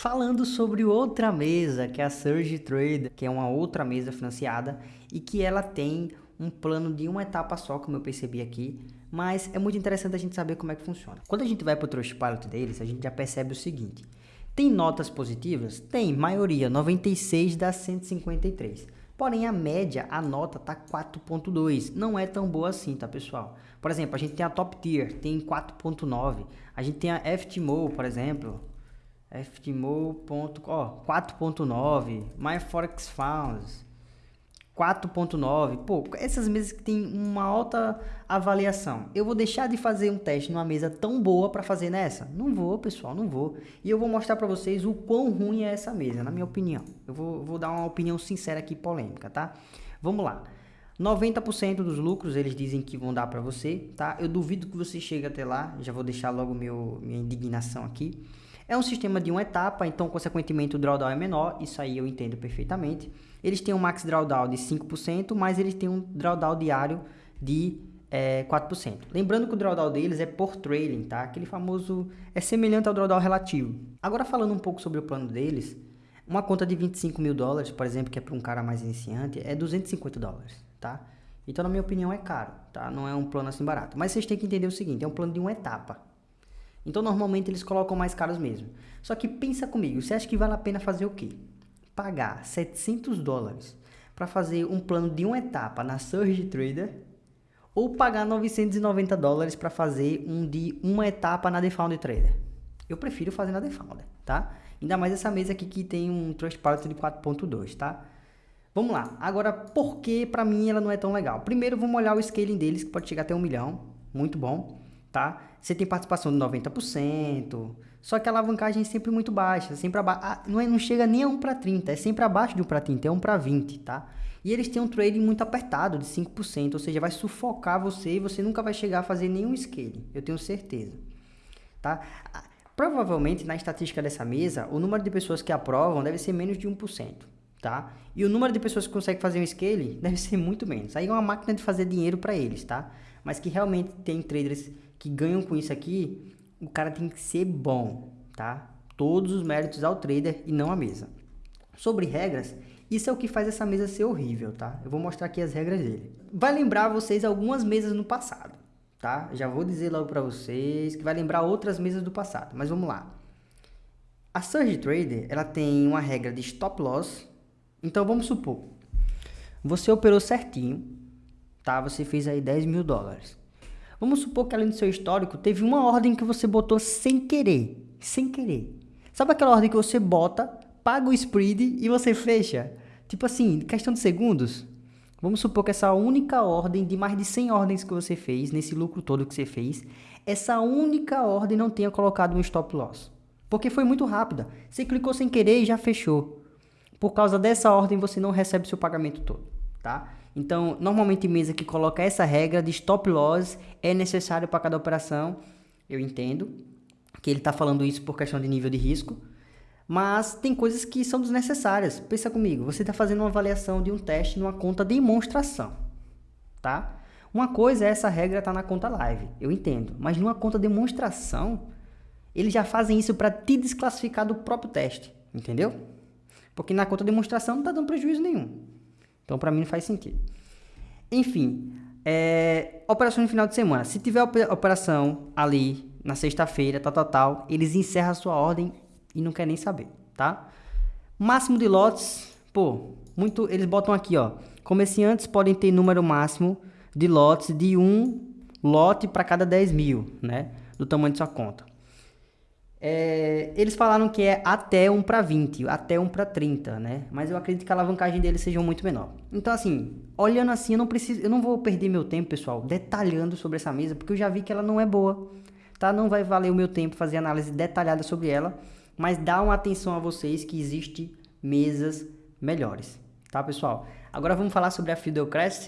Falando sobre outra mesa, que é a Surge Trade, que é uma outra mesa financiada e que ela tem um plano de uma etapa só, como eu percebi aqui, mas é muito interessante a gente saber como é que funciona. Quando a gente vai para o Trustpilot deles, a gente já percebe o seguinte, tem notas positivas? Tem, maioria, 96 das 153. Porém, a média, a nota tá 4.2. Não é tão boa assim, tá, pessoal? Por exemplo, a gente tem a Top Tier, tem 4.9. A gente tem a FTMO, por exemplo, FTMO.4.9, MyForexFunds 4.9. Pô, essas mesas que tem uma alta avaliação. Eu vou deixar de fazer um teste numa mesa tão boa para fazer nessa? Não vou, pessoal, não vou. E eu vou mostrar para vocês o quão ruim é essa mesa, na minha opinião. Eu vou, vou dar uma opinião sincera aqui, polêmica, tá? Vamos lá. 90% dos lucros eles dizem que vão dar para você, tá? Eu duvido que você chegue até lá, já vou deixar logo meu, minha indignação aqui. É um sistema de uma etapa, então consequentemente o drawdown é menor, isso aí eu entendo perfeitamente. Eles têm um max drawdown de 5%, mas eles têm um drawdown diário de é, 4%. Lembrando que o drawdown deles é por trailing, tá? Aquele famoso é semelhante ao drawdown relativo. Agora falando um pouco sobre o plano deles, uma conta de 25 mil dólares, por exemplo, que é para um cara mais iniciante, é 250 dólares, tá? Então, na minha opinião, é caro, tá? Não é um plano assim barato. Mas vocês têm que entender o seguinte, é um plano de uma etapa. Então normalmente eles colocam mais caros mesmo. Só que pensa comigo, você acha que vale a pena fazer o quê? Pagar 700 dólares para fazer um plano de uma etapa na Surge Trader ou pagar 990 dólares para fazer um de uma etapa na Defounder Trader? Eu prefiro fazer na Defounder, tá? Ainda mais essa mesa aqui que tem um Trustpilot de 4.2, tá? Vamos lá. Agora, por que para mim ela não é tão legal? Primeiro, vamos olhar o scaling deles, que pode chegar até um milhão. Muito bom tá? Você tem participação de 90%, só que a alavancagem é sempre muito baixa, sempre ah, não, é, não chega nem a 1 para 30, é sempre abaixo de 1 para 30, é 1 para 20, tá? E eles têm um trading muito apertado, de 5%, ou seja, vai sufocar você e você nunca vai chegar a fazer nenhum scale, eu tenho certeza, tá? Provavelmente, na estatística dessa mesa, o número de pessoas que aprovam deve ser menos de 1%, tá? E o número de pessoas que conseguem fazer um scale deve ser muito menos. Aí é uma máquina de fazer dinheiro para eles, tá? Mas que realmente tem traders que ganham com isso aqui, o cara tem que ser bom, tá? Todos os méritos ao trader e não à mesa. Sobre regras, isso é o que faz essa mesa ser horrível, tá? Eu vou mostrar aqui as regras dele. Vai lembrar vocês algumas mesas no passado, tá? Já vou dizer logo para vocês que vai lembrar outras mesas do passado, mas vamos lá. A Surge Trader, ela tem uma regra de stop loss. Então vamos supor, você operou certinho, tá? Você fez aí 10 mil dólares. Vamos supor que além do seu histórico, teve uma ordem que você botou sem querer. Sem querer. Sabe aquela ordem que você bota, paga o spread e você fecha? Tipo assim, questão de segundos. Vamos supor que essa única ordem de mais de 100 ordens que você fez, nesse lucro todo que você fez, essa única ordem não tenha colocado um stop loss. Porque foi muito rápida. Você clicou sem querer e já fechou. Por causa dessa ordem, você não recebe seu pagamento todo, tá? Então, normalmente mesa que coloca essa regra de stop loss é necessário para cada operação. Eu entendo que ele está falando isso por questão de nível de risco, mas tem coisas que são desnecessárias. Pensa comigo, você está fazendo uma avaliação de um teste numa conta demonstração, tá? Uma coisa é essa regra estar tá na conta live, eu entendo, mas numa conta demonstração, eles já fazem isso para te desclassificar do próprio teste, entendeu? Porque na conta demonstração não está dando prejuízo nenhum. Então, para mim, não faz sentido. Enfim, é, operação no final de semana. Se tiver operação ali na sexta-feira, tal, tal, tal, eles encerram a sua ordem e não quer nem saber, tá? Máximo de lotes, pô, muito, eles botam aqui, ó. Comerciantes podem ter número máximo de lotes de um lote para cada 10 mil, né? Do tamanho de sua conta. É, eles falaram que é até 1 para 20, até 1 para 30, né? Mas eu acredito que a alavancagem deles seja muito menor. Então, assim, olhando assim, eu não preciso, eu não vou perder meu tempo, pessoal, detalhando sobre essa mesa, porque eu já vi que ela não é boa, tá? Não vai valer o meu tempo fazer análise detalhada sobre ela, mas dá uma atenção a vocês que existe mesas melhores, tá, pessoal? Agora vamos falar sobre a Fidelcrest.